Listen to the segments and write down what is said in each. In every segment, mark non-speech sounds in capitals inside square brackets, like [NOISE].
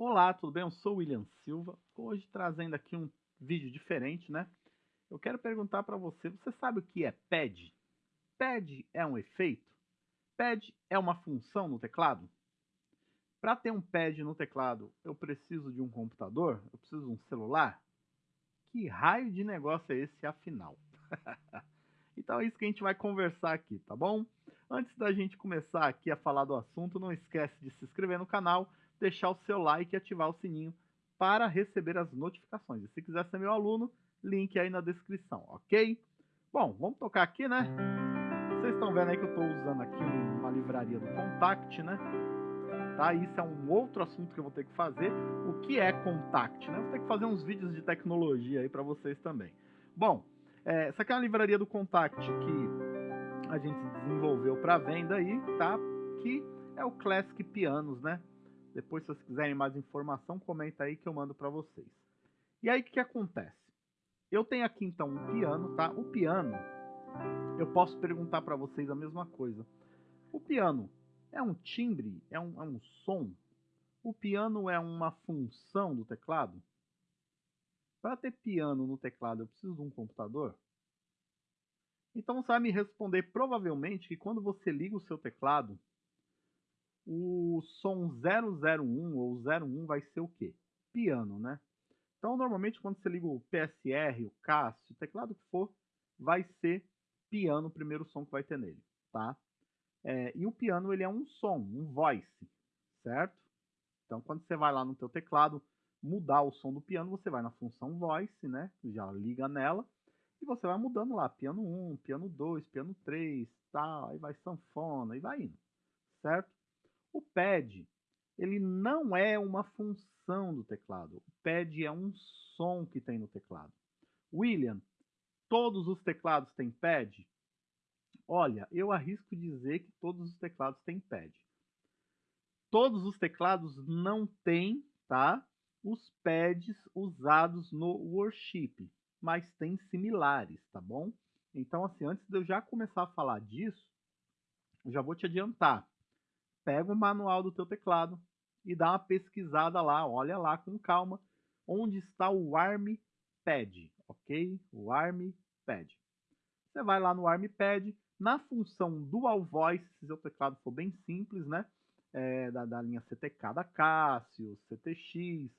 Olá, tudo bem? Eu sou o William Silva, hoje trazendo aqui um vídeo diferente, né? Eu quero perguntar para você, você sabe o que é pad? Pad é um efeito? Pad é uma função no teclado? Para ter um pad no teclado, eu preciso de um computador? Eu preciso de um celular? Que raio de negócio é esse afinal? [LAUGHS] então é isso que a gente vai conversar aqui, tá bom? Antes da gente começar aqui a falar do assunto, não esquece de se inscrever no canal, deixar o seu like e ativar o sininho para receber as notificações. E se quiser ser meu aluno, link aí na descrição, ok? Bom, vamos tocar aqui, né? Vocês estão vendo aí que eu estou usando aqui uma livraria do Contact, né? Tá? Isso é um outro assunto que eu vou ter que fazer. O que é Contact, né? Vou ter que fazer uns vídeos de tecnologia aí para vocês também. Bom, é, essa aqui é uma livraria do Contact que a gente desenvolveu para venda aí, tá? Que é o Classic Pianos, né? Depois, se vocês quiserem mais informação, comenta aí que eu mando para vocês. E aí, o que, que acontece? Eu tenho aqui, então, um piano, tá? O piano, eu posso perguntar para vocês a mesma coisa. O piano é um timbre? É um, é um som? O piano é uma função do teclado? Para ter piano no teclado, eu preciso de um computador? Então você vai me responder provavelmente que quando você liga o seu teclado, o som 001 ou 01 vai ser o quê? Piano, né? Então normalmente quando você liga o PSR, o Cássio, o teclado que for, vai ser piano o primeiro som que vai ter nele, tá? É, e o piano ele é um som, um voice, certo? Então quando você vai lá no teu teclado mudar o som do piano, você vai na função voice, né? Já liga nela e você vai mudando lá, piano 1, piano 2, piano 3, tal, aí vai sanfona e vai indo, certo? O pad, ele não é uma função do teclado. O pad é um som que tem no teclado. William, todos os teclados têm pad? Olha, eu arrisco dizer que todos os teclados têm pad. Todos os teclados não têm, tá? Os pads usados no worship mas tem similares, tá bom? Então, assim, antes de eu já começar a falar disso, eu já vou te adiantar. Pega o manual do teu teclado e dá uma pesquisada lá, olha lá com calma, onde está o ARMPad, ok? O ARMPad. Você vai lá no ARMPad, na função Dual Voice, se seu teclado for bem simples, né? É, da, da linha CTK da Casio, CTX,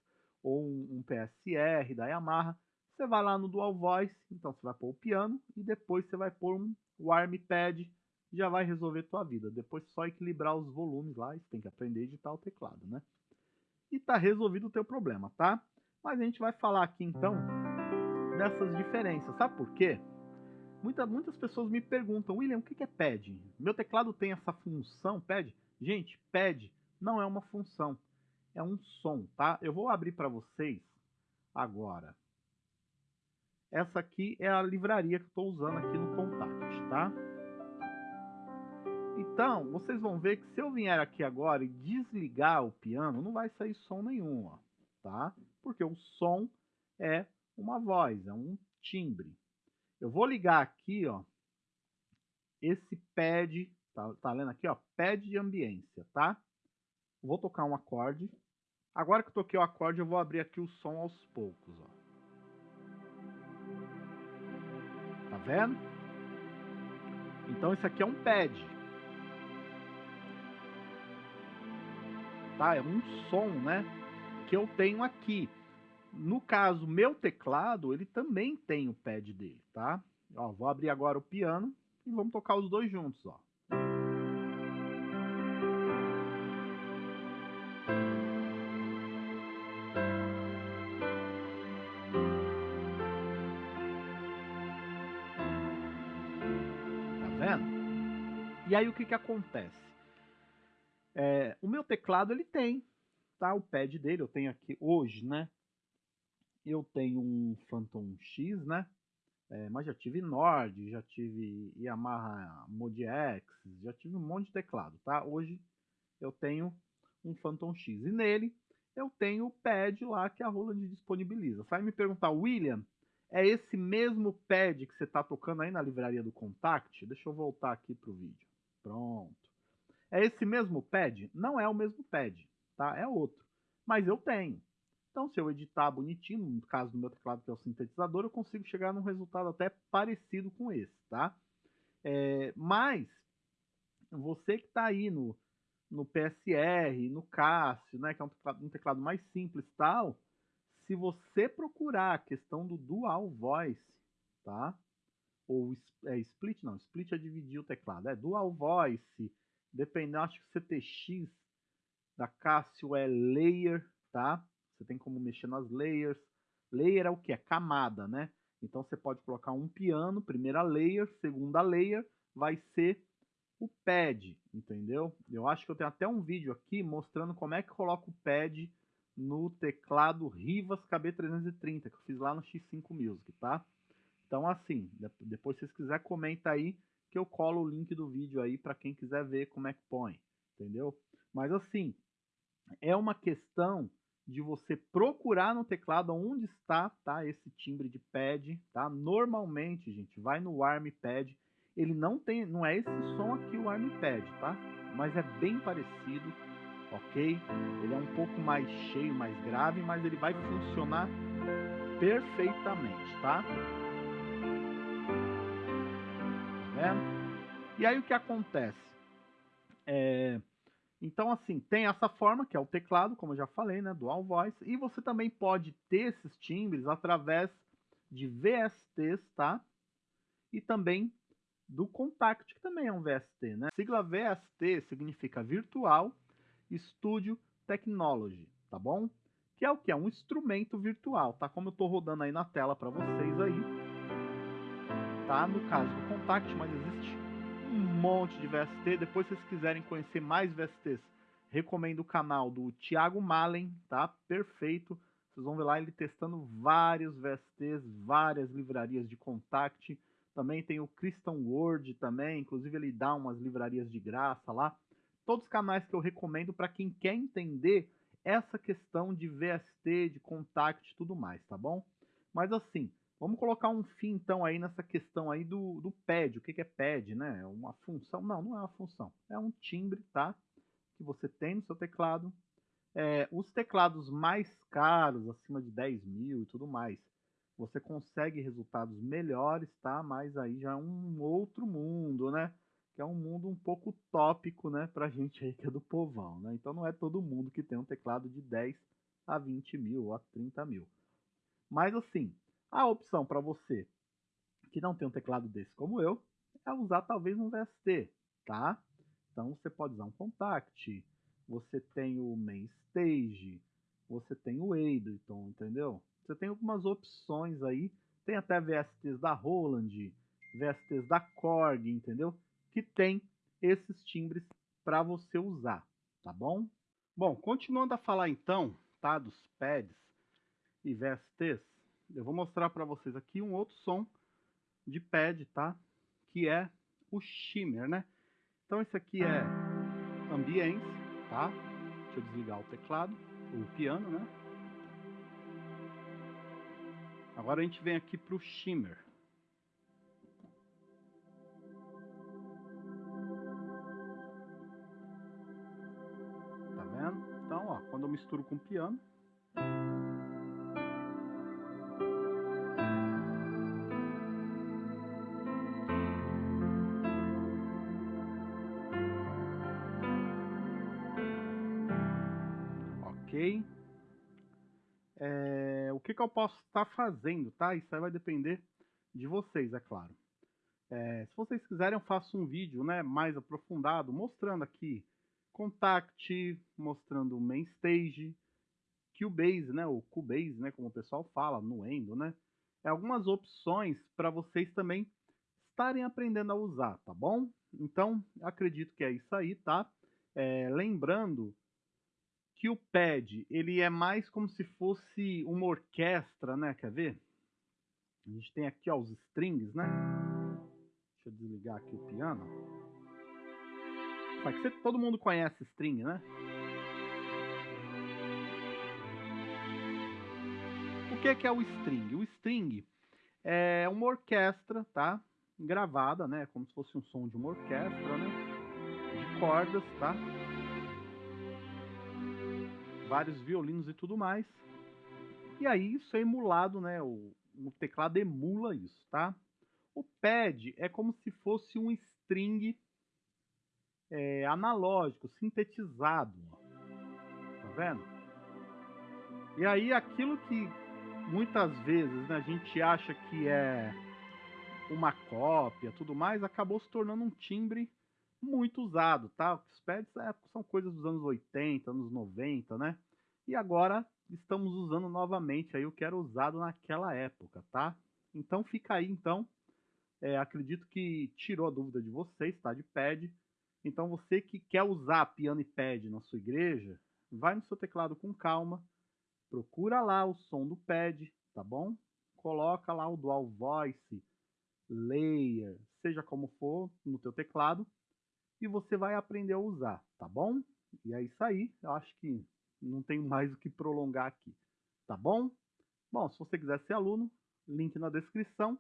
ou um, um PSR da Yamaha, você vai lá no Dual Voice, então você vai pôr o piano e depois você vai pôr um, o armpad, já vai resolver tua vida. Depois só equilibrar os volumes lá, você tem que aprender a editar o teclado, né? E tá resolvido o teu problema, tá? Mas a gente vai falar aqui então dessas diferenças. Sabe por quê? Muita, muitas pessoas me perguntam, William, o que é pad? Meu teclado tem essa função pad? Gente, pad não é uma função, é um som, tá? Eu vou abrir para vocês agora essa aqui é a livraria que eu estou usando aqui no Contact, tá? Então, vocês vão ver que se eu vier aqui agora e desligar o piano, não vai sair som nenhum, ó, tá? Porque o som é uma voz, é um timbre. Eu vou ligar aqui, ó, esse pad, tá, tá lendo aqui, ó, pad de ambiência, tá? Vou tocar um acorde. Agora que eu toquei o acorde, eu vou abrir aqui o som aos poucos, ó. vendo? Então isso aqui é um pad. Tá? É um som, né? Que eu tenho aqui. No caso, meu teclado, ele também tem o pad dele, tá? Ó, vou abrir agora o piano e vamos tocar os dois juntos, ó. E aí o que, que acontece? É, o meu teclado ele tem, tá? O pad dele eu tenho aqui hoje, né? Eu tenho um Phantom X, né? É, mas já tive Nord, já tive Yamaha Mod X, já tive um monte de teclado, tá? Hoje eu tenho um Phantom X e nele eu tenho o pad lá que a Roland disponibiliza. Vai me perguntar, William, é esse mesmo pad que você está tocando aí na livraria do Contact? Deixa eu voltar aqui para o vídeo. Pronto. É esse mesmo pad? Não é o mesmo pad, tá? É outro. mas eu tenho. Então, se eu editar bonitinho, no caso do meu teclado que é o sintetizador, eu consigo chegar num resultado até parecido com esse, tá? É, mas, você que está aí no, no PSR, no Cássio, né, que é um teclado, um teclado mais simples tal, se você procurar a questão do dual voice, tá? Ou é, split, não, split é dividir o teclado, é dual voice, dependendo, acho que CTX da Cássio é layer, tá? Você tem como mexer nas layers. Layer é o que? É camada, né? Então você pode colocar um piano, primeira layer, segunda layer, vai ser o pad, entendeu? Eu acho que eu tenho até um vídeo aqui mostrando como é que coloca o pad no teclado Rivas KB330, que eu fiz lá no X5 Music, tá? Então assim, depois se vocês quiserem, comenta aí que eu colo o link do vídeo aí para quem quiser ver como é que põe, entendeu? Mas assim, é uma questão de você procurar no teclado onde está tá, esse timbre de pad. Tá? Normalmente, gente, vai no ArmPad. Ele não tem, não é esse som aqui o ArmPad, tá? Mas é bem parecido, ok? Ele é um pouco mais cheio, mais grave, mas ele vai funcionar perfeitamente, tá? Vendo? E aí o que acontece? É, então, assim, tem essa forma, que é o teclado, como eu já falei, né? Dual Voice. E você também pode ter esses timbres através de VSTs, tá? E também do Contact, que também é um VST, né? A sigla VST significa Virtual Studio Technology, tá bom? Que é o que? É um instrumento virtual, tá? Como eu tô rodando aí na tela para vocês aí. Tá? No caso do Contact, mas existe um monte de VST. Depois, se vocês quiserem conhecer mais VSTs, recomendo o canal do Thiago Malen, tá? Perfeito. Vocês vão ver lá ele testando vários VSTs, várias livrarias de Contact. Também tem o Christian Word também, inclusive ele dá umas livrarias de graça lá. Todos os canais que eu recomendo para quem quer entender essa questão de VST, de Contact e tudo mais, tá bom? Mas assim, Vamos colocar um fim, então, aí nessa questão aí do, do pad. O que, que é pad, né? É uma função? Não, não é uma função. É um timbre, tá? Que você tem no seu teclado. É, os teclados mais caros, acima de 10 mil e tudo mais, você consegue resultados melhores, tá? Mas aí já é um outro mundo, né? Que é um mundo um pouco tópico, né? Pra gente aí que é do povão, né? Então não é todo mundo que tem um teclado de 10 a 20 mil ou a 30 mil. Mas assim, a opção para você que não tem um teclado desse como eu é usar talvez um VST, tá? Então você pode usar um Contact, você tem o Mainstage, você tem o Ableton, entendeu? Você tem algumas opções aí, tem até VSTs da Roland, VSTs da Korg, entendeu? Que tem esses timbres para você usar, tá bom? Bom, continuando a falar então, tá, dos pads e VSTs, eu vou mostrar para vocês aqui um outro som de pad, tá? Que é o shimmer, né? Então esse aqui é ambience, tá? Deixa eu desligar o teclado, o piano, né? Agora a gente vem aqui para o shimmer. Tá vendo? Então, ó, quando eu misturo com o piano, É, o que, que eu posso estar tá fazendo, tá? Isso aí vai depender de vocês, é claro. É, se vocês quiserem, eu faço um vídeo né, mais aprofundado, mostrando aqui Contact, mostrando o Main Stage, Cubase, né, ou Cubase, né, como o pessoal fala, no Endo, né? É algumas opções para vocês também estarem aprendendo a usar, tá bom? Então, acredito que é isso aí, tá? É, lembrando que o pad ele é mais como se fosse uma orquestra, né? Quer ver? A gente tem aqui ó, os strings, né? Deixa eu desligar aqui o piano. Só que você, todo mundo conhece string, né? O que é, que é o string? O string é uma orquestra, tá? Gravada, né? Como se fosse um som de uma orquestra, né? De cordas, tá? Vários violinos e tudo mais. E aí isso é emulado, né? O, o teclado emula isso, tá? O pad é como se fosse um string é, analógico, sintetizado. Tá vendo? E aí aquilo que muitas vezes né, a gente acha que é uma cópia, tudo mais, acabou se tornando um timbre muito usado, tá? Os pads é, são coisas dos anos 80, anos 90, né? E agora estamos usando novamente aí o que era usado naquela época, tá? Então fica aí, então, é, acredito que tirou a dúvida de vocês, tá? De pad. Então você que quer usar piano e pad na sua igreja, vai no seu teclado com calma, procura lá o som do pad, tá bom? Coloca lá o dual voice, layer, seja como for, no teu teclado, e você vai aprender a usar, tá bom? E é isso aí, eu acho que não tenho [LAUGHS] mais o que prolongar aqui, tá bom? Bom, se você quiser ser aluno, link na descrição,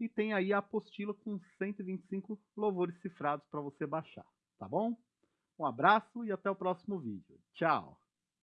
e tem aí a apostila com 125 louvores cifrados para você baixar, tá bom? Um abraço e até o próximo vídeo. Tchau!